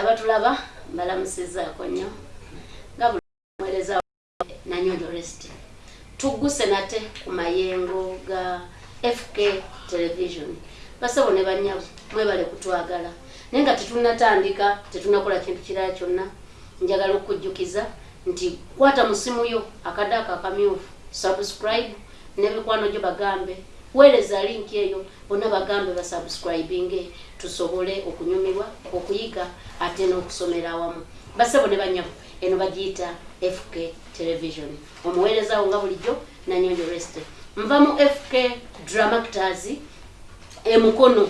abatulaba mbalamusizaako nnyo nga bulimuweereza nanyonjo rest tugguse nate ku mayengo ga fk television. Basabo ne bannyabo mwebale kutwagala. Naye nga tetunatandika tetunakola kintu kirala kyonna njagala okujjukiza nti kwata musimu yo akadaaka akamyufu subscribe nebikwano gyo bagambe weereza linki eyo bonna bagambe basubscribinge tusobole okunyumirwa okuyiga ate n'okusomera awamu. Basebo ne banyabo eno bagiyita fk television. Omuweerezawo nga bulijjo nanyonjo rest nva mu fk dramactors emukono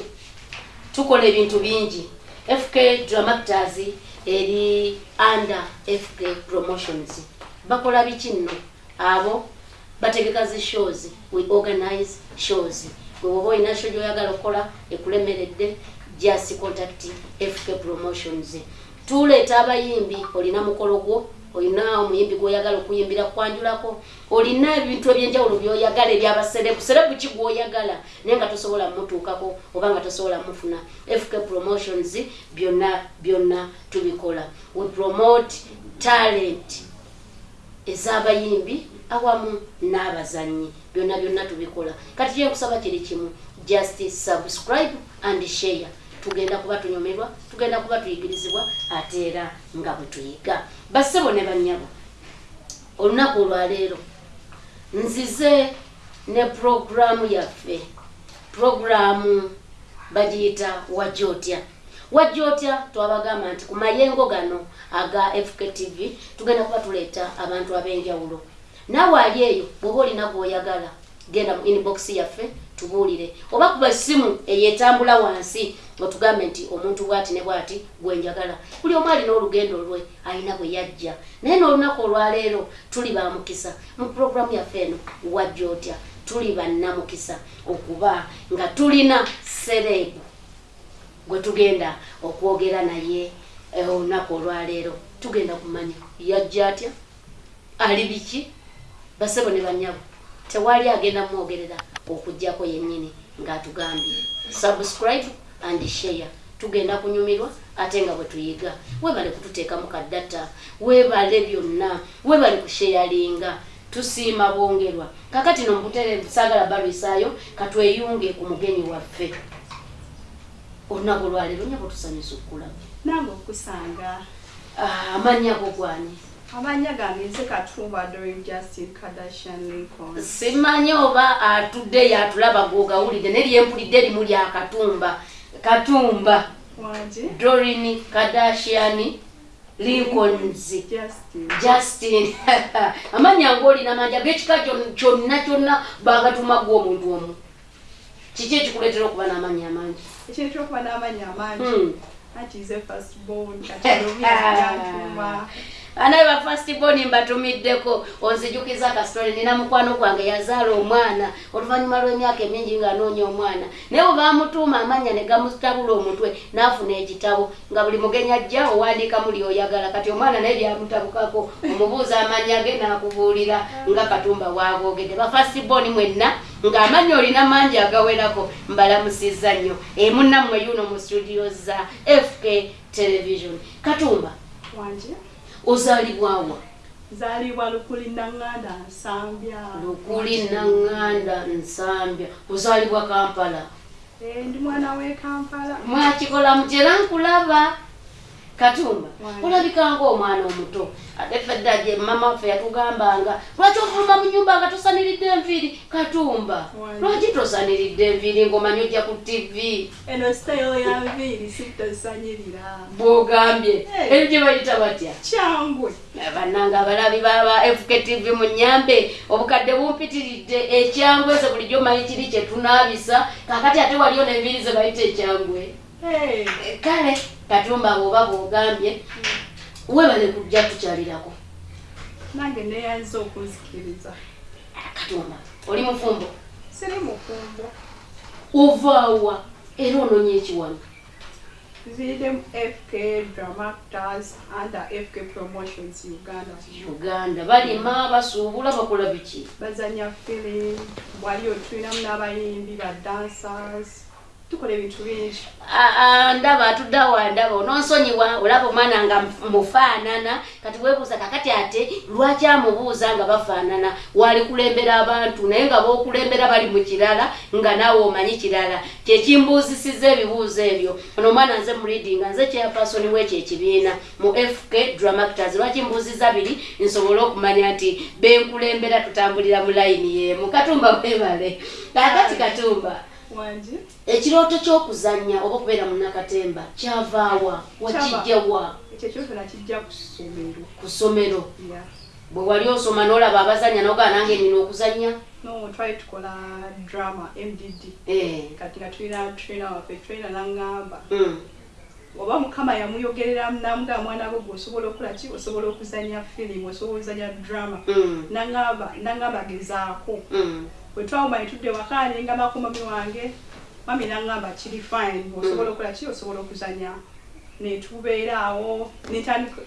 tukola ebintu bingi. Fk dramactors eri under fk promotions. Bakola biki nno? Abo bategeka zi shows we organize shows. Gwe woba olina sho gyoyagala okukola ekulemeredde just contact fk promotions. Tuleeta abayimbi olina mukolo gwo olina omuyimbi gwoyagala okuyimbira kwanjulako olina ebintu ebyenjawulo byoyagala ebyabaserebu serebu ki gwoyagala. Naye nga tosobola mutuukako oba nga tosobola mufuna fk promotions byonna byonna tubikola. We promote talent ez'abayimbi awamu n'abazanyi byonna byonna tubikola. Kati kyenkusaba kiri kimu just subscribe and share. Tugenda kuba tunyumirwa tugenda kuba tuyigirizibwa ate era nga bwe tuyiga. Bassebo ne bannyabo olunaku olwaleero nzize ne puroguramu yaffe. Puroguramu bagiyita wajja otya wajja otya twabagamba nti ku mayengo gano aga fktv tugenda kuba tuleeta abantu ab'enjawulo. Naawe ali eyo bw'oba olina gwoyagala genda mu inbox yaffe tubuulire. Oba kuba essimu eyetambula wansi otugambe nti omuntu bwati ne bwati gwenjagala buli omu alina olugendo lwe alina bwe yajja. Naye n'olunaku olwaleero tuli bamukisa mu puroguramu yaffe eno wajja otya tuli bannamukisa okuba nga tulina serebu gwe tugenda okwogera naye olunaku olwaleero tugenda kumanya yajja atya? Ali biki? Basebo ne banyabo tewali agenda mwogerera okugjako yennyini ng'atugambye. Subscribe and share. Tugenda kunyumirwa ate nga bwe tuyiga. Webale kututeekamu kaddata webale byonna webale kusheyalinga tusiima bwongerwa. Kakati no mukutere saagala balwisaayo katweyunge ku mugenyi waffe olunaku olwaleero nyabo tusanyusa okukulaba nange okusanga. Ah, amannya go gwani? Amanya gange nze katumba dorin justin kardashian lincoln. Simanyi oba atudde yatulaba gwogawulidde neryempulidde limu lya katumba. Katumba. Dorin kadashian lincolns. Justin. Justin. Amanya ngaolina manja gekika kyon- kyonna kyonna bagatuma gwe omuntu omu. Kiki ekikuleetera okuba n'amanya amangi ekintu kyokuba n'amanya amangi. Hmm. anti nze first born katiobiyantuma anaye ba fastbon mbatumiddeko onzijukiza kasitole nina mukwano gwange yazaala omwana. Oluvannyuma lw'emyaka emingi ng'anoonya omwana. Naye bwe bamutuuma amanya ne gamutabula omutwe n'afuna ekitabo. Nga buli mugenyi ajja owandiikamu lyoyagala kati omwana naye byamutabukako omubuuza amanya ge n'akubuulira nga katumba bw'agoogedde ba fastbon mwenna ng'amanya olina mangi agawerako mbalamusizza nnyo. Emunnammwe yuno mu studio za fk television. Katumba ozaalibwawa nzaalibwa lukuli naŋŋanda nsambya. Lukuli naŋŋanda nsambya. Ozaalibwa kampala? Eh, ndi mwana w'e kampala. Mwakikola mutera nkulaba katumba. Olabika ngaomwana omuto. Ate fedda gye mama waffe yatugambanga lwaki ovuluma mu nyumba nga tosaniridde enviiri? Katumba. Lwaki tosaniridde enviiri? Ng'omanyi ojja ku tv eno sitayiro ya nviiri sitosanyirira bw'ogambye. Hey. ebyo gye bayita batya? Kyangwe bannanga abalabi baba fktv mu nyambe obukadde bumpitiridde ekyangwe ze bulijjo manyi kiri kyetunaabisa kakati ate waliyo nenviri ze bayita ekyangwe kale katumba bwoba bwogambye webale kujja tukyalirako. Nange neyanza okunzikiriza. Katumba oli mufumbo? Siri mufumbo. Ovaawa era onoonya ekiwano mu fk dramactors under fk promotions uganda. Uganda balima basuubula bakola biki? Bazanya filim wali otulinamu n'abayimbi ba dancers tukola ebintu bingi. Ndaba atudda wa ndaba ononsonyiwa olaba omwana nga mufaanana kati weebuuza kakati ate lwaki amubuuza nga bafaanana? Wali kulembera abantu naye nga bookulembera bali mu kirala nga naawe omanyi kirala. Kyekimbuuzisiza ebibuuzo ebyo. Ono omwana nze muridinga nze kyapasoni wekyo ekibiina mu fk dramactors lwaki mbuuziza biri? Nsobole okumanya nti benkulembera tutambulira mu layini yemu. Katumba webale kakati katumba ekirooto ky'okuzannya oba okubeera mu nakatemba kyavaawa wakijjawa ekyo kyoto nakijja ku ssomero. Ku ssomero? Yeah. bwe wali osoma n'olaba abazannya nogaa nange nina okuzannya? No twali tukola drama mdd Eh, kati nga tulina traina waffe traina naŋŋamba. Mm, oba mukama yamuyogerera namuga mwana gwe gwe osobola okukola ki? Osobola okuzanya firimu osobola okuzanya drama. Mm, naŋŋamba naŋŋamba gezaako mm, bwe twawuma ne tudde waka nengambako mami wange mami naŋŋamba kiri fine osobola okukola ki? Osobola okuzanya netubeera awo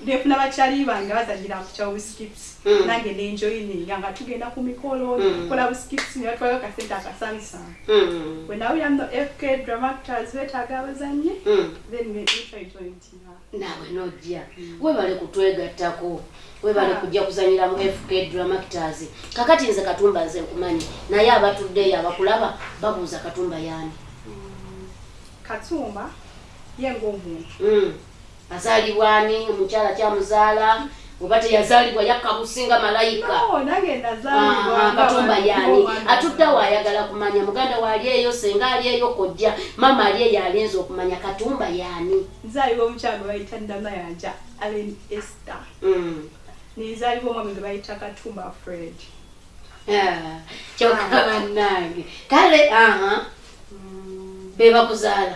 nefuna bakyali bange bazanyira ku kya buskips Mm. nange nenjoyininga nga tugenda ku mikolo Mm. tukola buskips nebatwalayo kasente akasanisana mm, bwe nawulira no fk dramactors betaaga abazannyi. Mm. then netwaitointina naawe nojja. Webale kutwegattako. Webale Ah. kujja kuzanyira mu fk dramactors kakati nze katumba nze nkumanyi naye abatuddeyo abakulaba babuuza katumba yaani katumba ye ngaomuntu Mm. azaalibwani omukyala kyamuzaala oba teyazaalibwa yakkabusinga malayika? No nange nazaalibwa Aha, nga katumba abantu yaani b'omwana atuddawo wange. ayagala kumanya muganda waali eyo senga ali eyo kojja mama ali eyo alinza okumanya. Katumba yaani nzaalibwa omukyala gwe bayita namayanja alen ester Mm. nenzaalibwa omwami gwe bayita katumba fred. Ah, kyokka bannange. Kale aha bebakuzaala.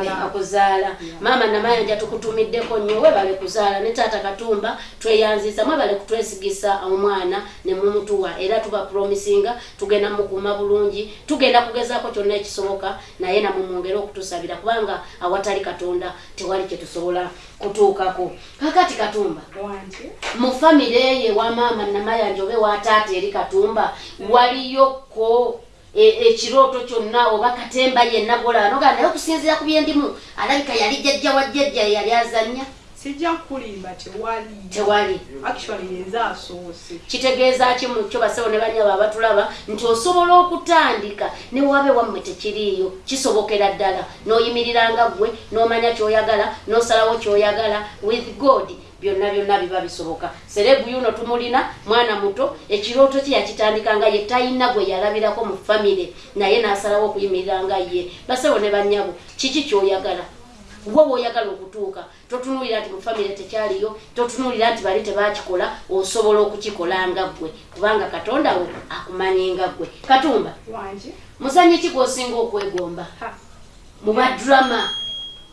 Bebakuzaala. Maama namayanja tukutumiddeko nnyo webale kuzaala ne taata katumba tweyanziza mwebale kutwesigisa omwana ne mumutuwa. Era tuba promisinga tugenda mukuuma bulungi tugenda kugezaako kyonna ekisoboka naye namwe mwongere okutusabira kubanga awatali katonda tewali kyetusobola kutuukako. Kakati katumba mu famire ye wa maama namayanja obe wa taata eri katumba waliyoko ekirooto kyonna oba katemba yenna golanoga naye okusinziira ku byendimu alabika yali jjajja wa jjajja yali azannya. Sijja kulimba tewali. Tewali. Actually yenze asoose. Kitegeeza ki mu kyo basawo ne banyaba abatulaba nti osobola okutandika ne wabe wammwe tekiriiyo? Kisobokera ddala. N'oyimiriranga ggwe n'omanya kyoyagala n'osalawo kyoyagala. With god byonna byonna biba bisoboka. Serebu yuno tumulina mwana muto ekirooto kye yakitandika nga ye talina gwe yalabirako mu famire naye n'asalawo okuyimirira nga ye. Basawo ne banyabo kiki kyoyagala? Wo woyagala okutuuka totunuulira nti mu famire tekyaliyo totunuulira nti bali tebakikola osobola okukikola nga ggwe. Kubanga katonda wo akumanyi nga ggwe. Katumba muzanyi ki gwosinga okwegomba? Mu badrama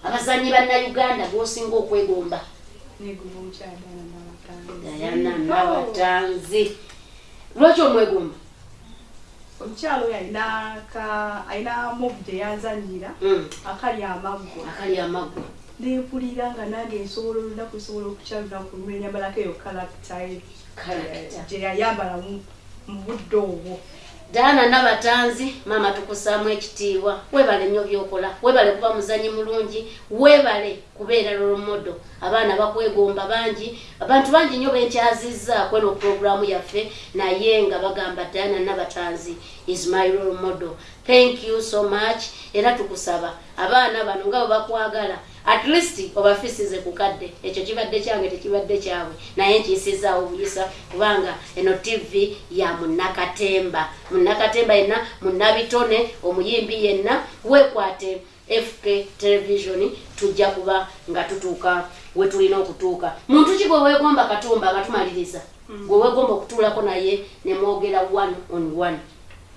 abazanyi bannayuganda gwosinga okwegomba neguma omukyala dayana nabatanzi lwaki omwegomba omukyala oyo alina movu gye yanzanyira Mm, akali amaggwa akali amaggwa nempulira nga nange nsobola olunaku nsobola okukya lunaku lumu enyambalako eyo kalakita gye yayambala mu- mu budde obwo daana nabatanzi maama tukusaamu ekitiibwa webale nnyo byokola webale kuba muzanyi mulungi webale kubeera lolomodo abaana bakwegomba bangi abantu bangi nnyo benkyazizzaako eno puroguramu yaffe naye nga bagamba daana nabatanzi is my role model. Thank you so much. Era tukusaba abaana bano nga bwe bakwagala at least obafisize ku kadde ekyo kibadde kyange tekibadde kyabwe. Naye nkiyisizaawo obuyisa kubanga eno tv ya munakatemba munakatemba yenna munabitone omuyimbi yenna wekwate fk television tujja kuba nga tutuuka we tulina okutuuka. Muntu ki gwe weegomba katumba nga tumaliriza gwe weegomba okutuulako naye ne mwogera one on one.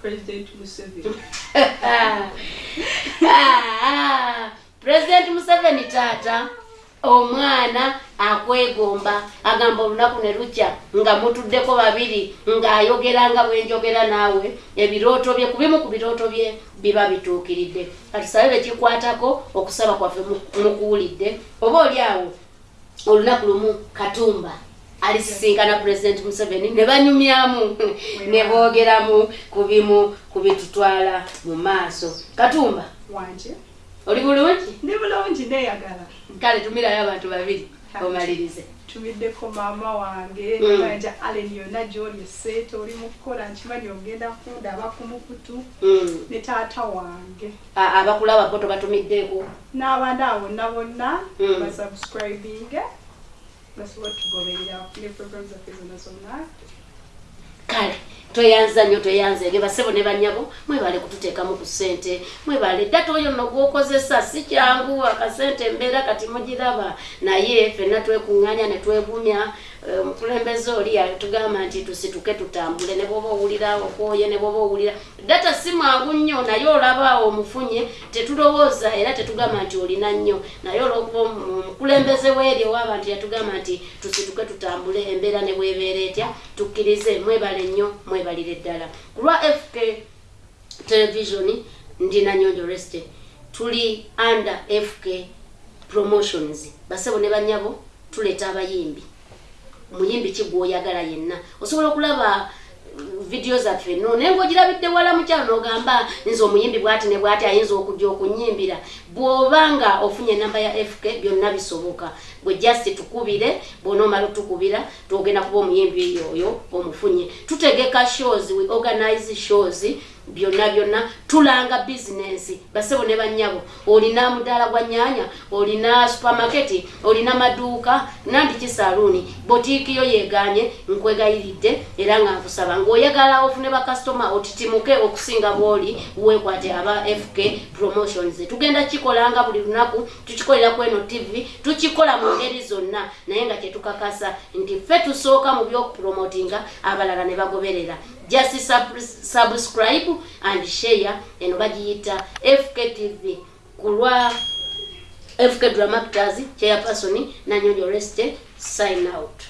President museveni President Museveni taata omwana akwegomba agamba olunaku ne lukya nga mutuddeko babiri ng'ayogera nga bwenjogera naawe ebirooto bye ku bimu ku birooto bye biba bituukiridde. Katusabe bekikwatako okusaba kwaffe mu- mukuwulidde oba oli awo olunaku lumu katumba alisisinkana president museveni ne banyumyamu ne boogeramu ku bimu ku bitutwala mu maaso. Katumba? Wanje oli bulungi ndi bulungi neeyagala kale tumirayo abantu babiri omalirize tumiddeko maama wange Mm. nanja alen yonna gyoli eseeta oli mukukola nkimanyi ogenda kundaba ku mukutu Mm. ne taata wange abakulaba bo tobatumiddeeko n'abantu abo bonna bonna Mm. basubscribing basobola tugoberera ne program zaffe zonna zonna kale toyanza nnyo toyanzege basebo ne banyabo mwebale kututeekamu ku ssente. Mwebale data oyo nno gwokozesa si kyangu akasente embeera kati mugiraba. Naye fenna twekuŋŋaanya ne twegumya eh, omukulembeze oli yatugamba nti tusituke tutambule ne bwoba owulira okwoye ne bwoba owulira. Data si mwangu nnyo naye olaba omufunye tetulowooza era tetugamba nti olina nnyo. Naye olwokuba omu- omukulembeze weeri ow'abantu yatugamba nti tusituke tutambule embeera ne bwebeera etya tukkirize mwebale nnyo mwebalire ddala. Ku lwa fk television ndi nanyonjo reste tuli under fk promotions. Basebo ne banyabo tuleeta abayimbi omuyimbi ki gwoyagala yenna. Osobola okulaba uh, vidiyo zaffe. No naye ngaogirabidde wala mukyalo n'ogamba nze omuyimbi bwati ne bwati ayinza okujja okunyimbira. Bw'oba nga ofunye enamba ya fk byonna bisoboka. Bwe just tukubire bwona omala otukubira twogenda kuba omuyimbi oyo omufunye. Tutegeka shows we organize shows byonna byonna tulanga bizinensi basebo ne banyabo olina mudaala gwa nyanya olina supamaketi olina maduuka nandiki saluuni botiiki yo yeganye nkwegayiridde era nga nkusaba. Ng'oyagala ofune bakasitoma otitimuke okusinga bwoli weekwate aba fk promotions. Tugenda kikolanga buli lunaku tukikolera ku eno tv tukikola mu ngeri zonna. Naye nga kyetukakasa nti ffe tusooka mu byokupromotinga abalala ne bagoberera just sub subscribe and share eno bagiyita fk kulwa ku lwa fk dramactors chairperson nanyonyo reste sign out